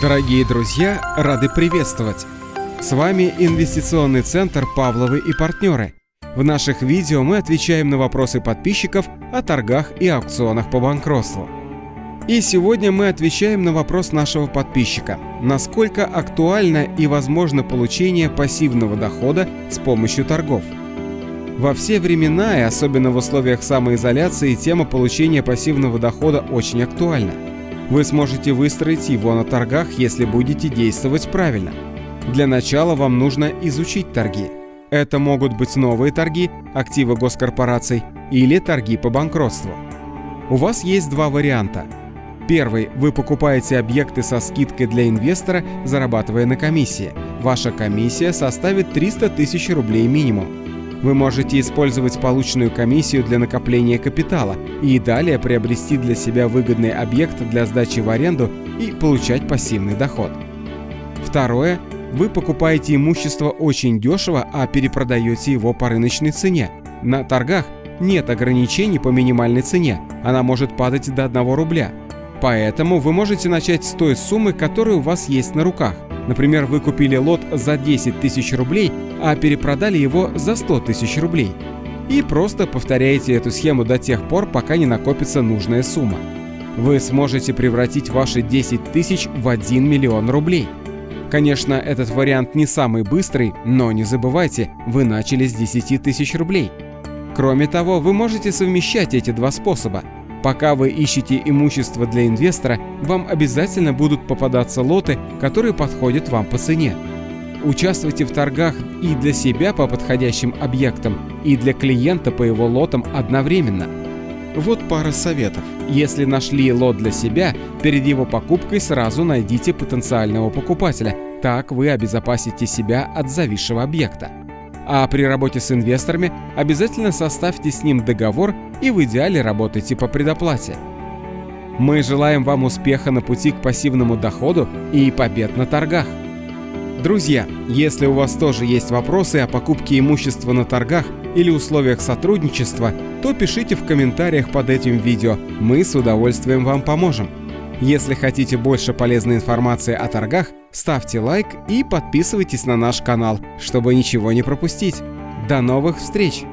Дорогие друзья, рады приветствовать! С вами Инвестиционный центр «Павловы и партнеры». В наших видео мы отвечаем на вопросы подписчиков о торгах и аукционах по банкротству. И сегодня мы отвечаем на вопрос нашего подписчика. Насколько актуально и возможно получение пассивного дохода с помощью торгов? Во все времена и особенно в условиях самоизоляции тема получения пассивного дохода очень актуальна. Вы сможете выстроить его на торгах, если будете действовать правильно. Для начала вам нужно изучить торги. Это могут быть новые торги, активы госкорпораций или торги по банкротству. У вас есть два варианта. Первый. Вы покупаете объекты со скидкой для инвестора, зарабатывая на комиссии. Ваша комиссия составит 300 тысяч рублей минимум. Вы можете использовать полученную комиссию для накопления капитала и далее приобрести для себя выгодный объект для сдачи в аренду и получать пассивный доход. Второе. Вы покупаете имущество очень дешево, а перепродаете его по рыночной цене. На торгах нет ограничений по минимальной цене, она может падать до 1 рубля. Поэтому вы можете начать с той суммы, которая у вас есть на руках. Например, вы купили лот за 10 тысяч рублей, а перепродали его за 100 тысяч рублей. И просто повторяете эту схему до тех пор, пока не накопится нужная сумма. Вы сможете превратить ваши 10 тысяч в 1 миллион рублей. Конечно, этот вариант не самый быстрый, но не забывайте, вы начали с 10 тысяч рублей. Кроме того, вы можете совмещать эти два способа – Пока вы ищете имущество для инвестора, вам обязательно будут попадаться лоты, которые подходят вам по цене. Участвуйте в торгах и для себя по подходящим объектам, и для клиента по его лотам одновременно. Вот пара советов. Если нашли лот для себя, перед его покупкой сразу найдите потенциального покупателя. Так вы обезопасите себя от зависшего объекта. А при работе с инвесторами обязательно составьте с ним договор и в идеале работайте по предоплате. Мы желаем вам успеха на пути к пассивному доходу и побед на торгах. Друзья, если у вас тоже есть вопросы о покупке имущества на торгах или условиях сотрудничества, то пишите в комментариях под этим видео, мы с удовольствием вам поможем. Если хотите больше полезной информации о торгах, ставьте лайк и подписывайтесь на наш канал, чтобы ничего не пропустить. До новых встреч!